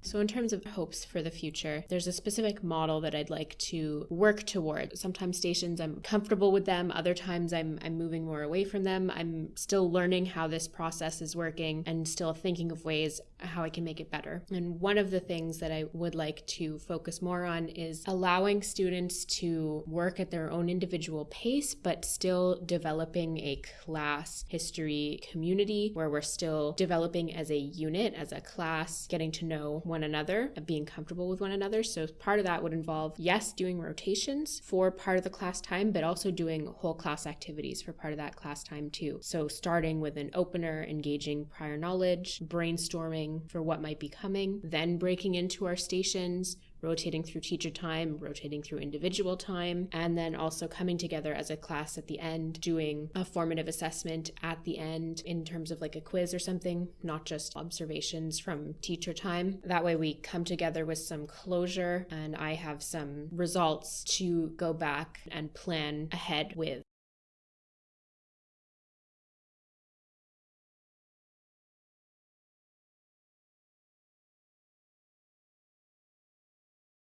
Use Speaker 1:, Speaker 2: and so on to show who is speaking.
Speaker 1: So, in terms of hopes for the future, there's a specific model that I'd like to work toward. Sometimes stations I'm comfortable with them, other times I'm, I'm moving more away from them. I'm still learning how this process is working and still thinking of ways how I can make it better. And one of the things that I would like to focus more on is allowing students to work at their own individual pace, but still developing a class history community where we're still developing as a unit, as a class, getting to know one another, being comfortable with one another. So part of that would involve, yes, doing rotations for part of the class time, but also doing whole class activities for part of that class time too. So starting with an opener, engaging prior knowledge, brainstorming for what might be coming, then breaking into our stations, rotating through teacher time, rotating through individual time, and then also coming together as a class at the end, doing a formative assessment at the end in terms of like a quiz or something, not just observations from teacher time. That way we come together with some closure and I have some results to go back and plan ahead with.